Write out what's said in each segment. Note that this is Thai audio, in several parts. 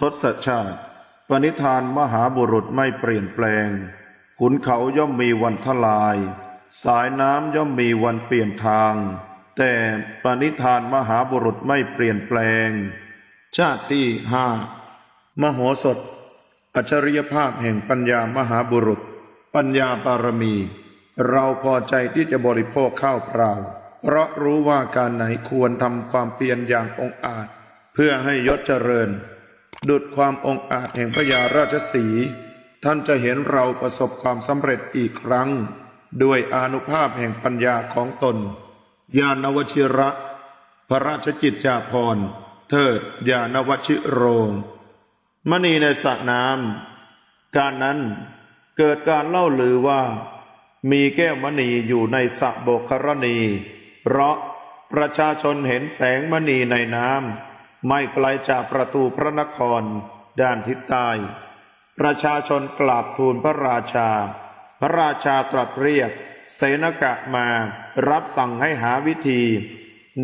ทศชาติ ปณิธานมหาบุรุษไม่เปลี่ยนแปลง ขุนเขาย่อมมีวันทลาย สายน้ำย่อมมีวันเปลี่ยนทาง แต่ปณิธานมหาบุรุษไม่เปลี่ยนแปลง ชาติที่ห้ามโหสถ อัจฉริยภาพแห่งปัญญามหาบุรุษ ปัญญาบารมี เราพอใจที่จะบริโภคข้าวเปล่า เพราะรู้ว่าการไหนควรทำความเพียรอย่างองอาจ เพื่อให้ยศเจริญ ดุดความองอาจแห่งพระยาราชสี ท่านจะเห็นเราประสบความสำเร็จอีกครั้ง ด้วยอนุภาพแห่งปัญญาของตน ญาณวชิระ พระราชกิจจาภรณ์ เทิดญาณวชิโรง มณีในสระน้ำการนั้นเกิดการเล่าลือว่า มีแก้วมณีอยู่ในสระโบกครณี เพราะประชาชนเห็นแสงมณีในน้ำ ไม่ไกลจากประตูพระนคร ด้านทิศใต้ ประชาชนกราบทูลพระราชา พระราชาตรัสเรียก เสนกะมา รับสั่งให้หาวิธี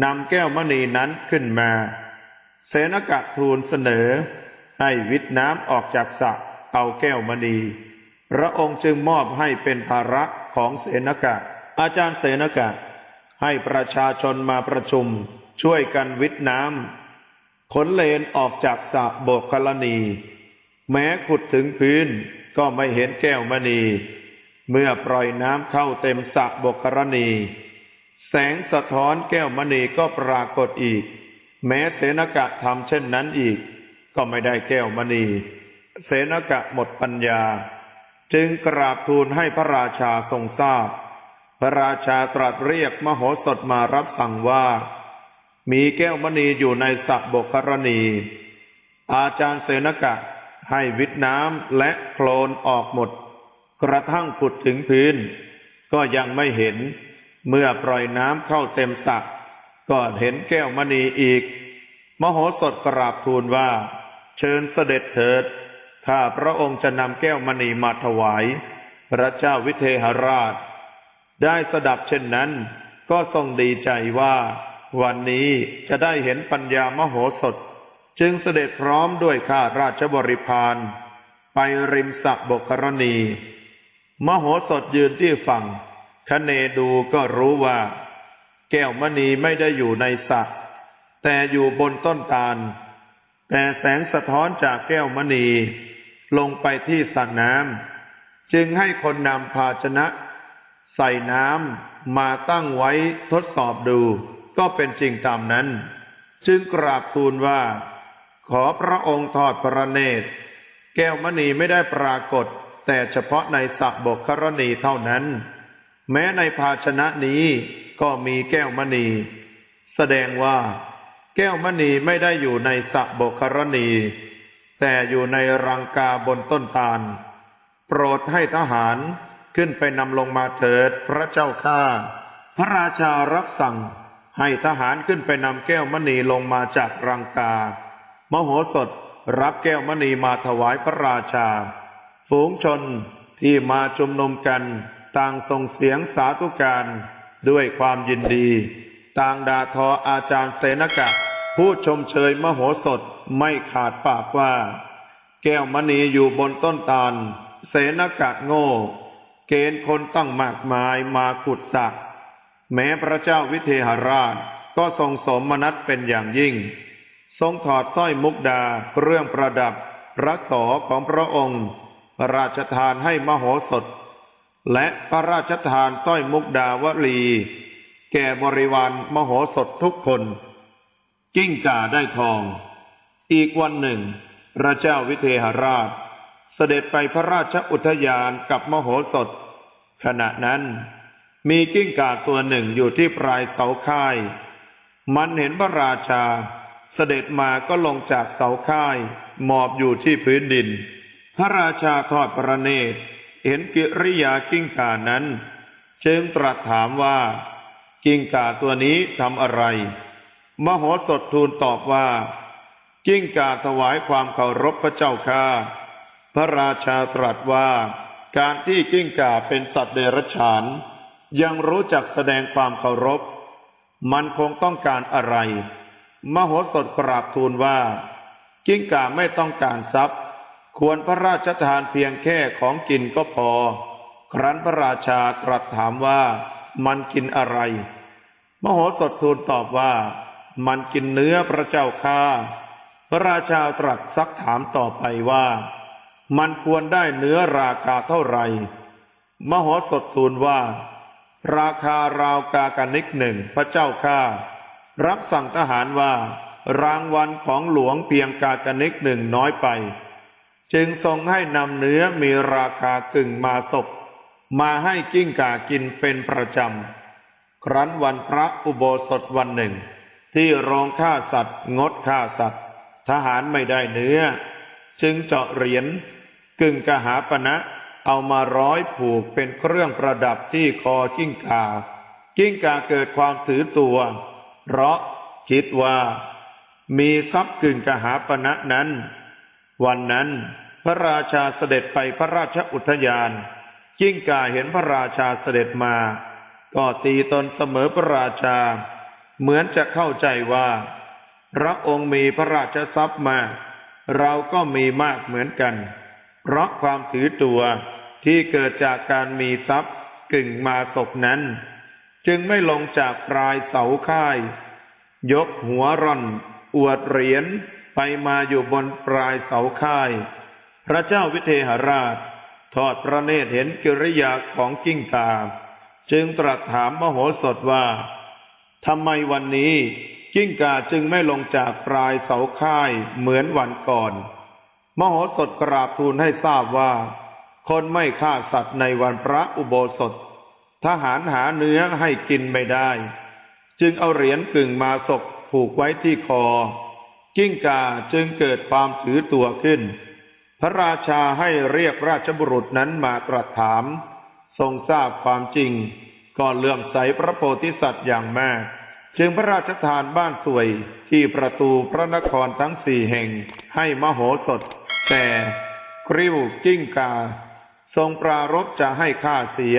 นำแก้วมณีนั้นขึ้นมา เสนกะทูลเสนอ ให้วิทน้ำออกจากสระเอาแก้วมณี พระองค์จึงมอบให้เป็นภาระของเสนกะ อาจารย์เสนกะ ให้ประชาชนมาประชุม ช่วยกันวิทน้ำ ขนเลนออกจากสระโบกคลณี แม้ขุดถึงพื้นก็ไม่เห็นแก้วมณี เมื่อปล่อยน้ำเข้าเต็มสระโบกคลณี แสงสะท้อนแก้วมณีก็ปรากฏอีก แม้เสนกะทำเช่นนั้นอีก ก็ไม่ได้แก้วมณี เสนกะหมดปัญญา จึงกราบทูลให้พระราชาทรงทราบ พระราชาตรัสเรียกมโหสถมารับสั่งว่า มีแก้วมณีอยู่ในสระบกครณี อาจารย์เสนกะให้วิทน้ำและโคลนออกหมด กระทั่งขุดถึงพื้น ก็ยังไม่เห็น เมื่อปล่อยน้ำเข้าเต็มสระก็เห็นแก้วมณีอีก มโหสถกราบทูลว่า เชิญเสด็จเถิด ข้าพระองค์จะนำแก้วมณีมาถวาย พระเจ้าวิเทหราช ได้สดับเช่นนั้น ก็ทรงดีใจว่า วันนี้จะได้เห็นปัญญามโหสถ จึงเสด็จพร้อมด้วยข้าราชบริพารไปริมสระบกรณี มโหสถยืนที่ฝั่งคะเนดูก็รู้ว่า แก้วมณีไม่ได้อยู่ในสระแต่อยู่บนต้นตาล แต่แสงสะท้อนจากแก้วมณีลงไปที่สระน้ำจึงให้คนนำภาชนะ ใส่น้ำมาตั้งไว้ทดสอบดู ก็เป็นจริงตามนั้น จึงกราบทูลว่า ขอพระองค์ทอดพระเนตร แก้วมณีไม่ได้ปรากฏ แต่เฉพาะในสระบกครณีเท่านั้น แม้ในภาชนะนี้ก็มีแก้วมณี แสดงว่า แก้วมณีไม่ได้อยู่ในสระบกครณี แต่อยู่ในรังกาบนต้นตาล โปรดให้ทหารขึ้นไปนำลงมาเถิดพระเจ้าข้า พระราชารับสั่ง ให้ทหารขึ้นไปนำแก้วมณีลงมาจากรังกา มโหสถรับแก้วมณีมาถวายพระราชา ฝูงชนที่มาชุมนุมกัน ต่างส่งเสียงสาธุการด้วยความยินดี ต่างด่าทออาจารย์เสนกะ ผู้ชมเชยมโหสถไม่ขาดปากว่า แก้วมณีอยู่บนต้นตาล เสนกะโง่ เกณฑ์คนตั้งมากมายมาขุดสระ แม้พระเจ้าวิเทหราชก็ทรงสมมนัตเป็นอย่างยิ่ง ทรงถอดสร้อยมุกดาเครื่องประดับ พระสอของพระองค์พระราชทานให้มโหสถ และพระราชทานสร้อยมุกดาวลี แก่บริวารมโหสถทุกคน กิ้งก่าได้ทอง อีกวันหนึ่ง พระเจ้าวิเทหราช เสด็จไปพระราชอุทยานกับมโหสถ ขณะนั้น มีกิ้งก่าตัวหนึ่งอยู่ที่ปลายเสาค่าย มันเห็นพระราชา เสด็จมาก็ลงจากเสาค่าย หมอบอยู่ที่พื้นดิน พระราชาทอดพระเนตร เห็นกิริยากิ้งก่านั้นจึงตรัสถามว่า กิ้งก่าตัวนี้ทำอะไร มโหสถทูลตอบว่า กิ้งก่าถวายความเคารพพระเจ้าข้าพระราชาตรัสว่า การที่กิ้งก่าเป็นสัตว์เดรัจฉาน ยังรู้จักแสดงความเคารพ มันคงต้องการอะไร มโหสถกราบทูลว่า กิ้งก่าไม่ต้องการทรัพย์ ควรพระราชทานเพียงแค่ของกินก็พอ ครั้นพระราชาตรัสถามว่า มันกินอะไร มโหสถทูลตอบว่า มันกินเนื้อพระเจ้าข้าพระราชาตรัสซักถามต่อไปว่า มันควรได้เนื้อราคาเท่าไหร่ มโหสถทูลว่า ราคาราวกากนิกหนึ่งพระเจ้าข้ารับสั่งทหารว่า รางวัลของหลวงเพียงกากนิกหนึ่งน้อยไป จึงทรงให้นำเนื้อมีราคากึ่งมาศพมาให้กิ้งก่ากินเป็นประจำ ครั้นวันพระอุโบสถวันหนึ่ง ที่โรงฆ่าสัตว์ งดฆ่าสัตว์ ทหารไม่ได้เนื้อ จึงเจาะเหรียญกึ่งกหาปณะ เอามาร้อยผูกเป็นเครื่องประดับที่คอกิ้งก่า กิ้งก่าเกิดความถือตัว เพราะคิดว่า มีทรัพย์กึ่งกหาปณะนั้น วันนั้นพระราชาเสด็จไปพระราชอุทยาน กิ้งก่าเห็นพระราชาเสด็จมา ก็ตีตนเสมอพระราชา เหมือนจะเข้าใจว่า พระองค์มีพระราชทรัพย์มา เราก็มีมากเหมือนกัน เพราะความถือตัวที่เกิดจากการมีทรัพย์กึ่งมาศพนั้น จึงไม่ลงจากปลายเสาค่าย ยกหัวร่อน อวดเหรียญไปมาอยู่บนปลายเสาค่าย พระเจ้าวิเทหราช ทอดพระเนตรเห็นกิริยาของกิ้งกา จึงตรัสถามมโหสถว่าทำไมวันนี้กิ้งกาจึงไม่ลงจากปลายเสาค่ายเหมือนวันก่อน มโหสถกราบทูลให้ทราบว่า คนไม่ฆ่าสัตว์ในวันพระอุโบสถ ทหารหาเนื้อให้กินไม่ได้ จึงเอาเหรียญกึ่งมาศกผูกไว้ที่คอ กิ้งกาจึงเกิดความถือตัวขึ้น พระราชาให้เรียกราชบุรุษนั้นมาตรัสถาม ทรงทราบความจริงก็เลื่อมใสพระโพธิสัตว์อย่างมาก จึงพระราชทานบ้านสวยที่ประตูพระนครทั้งสี่แห่งให้มโหสถ แต่กริ้วกิ้งกา ทรงปรารบจะให้ข้าเสีย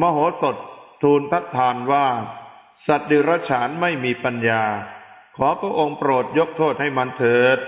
มโหสถทูลทัดทานว่า สัตว์ดิรฉานไม่มีปัญญา ขอพระองค์โปรดยกโทษให้มันเถิด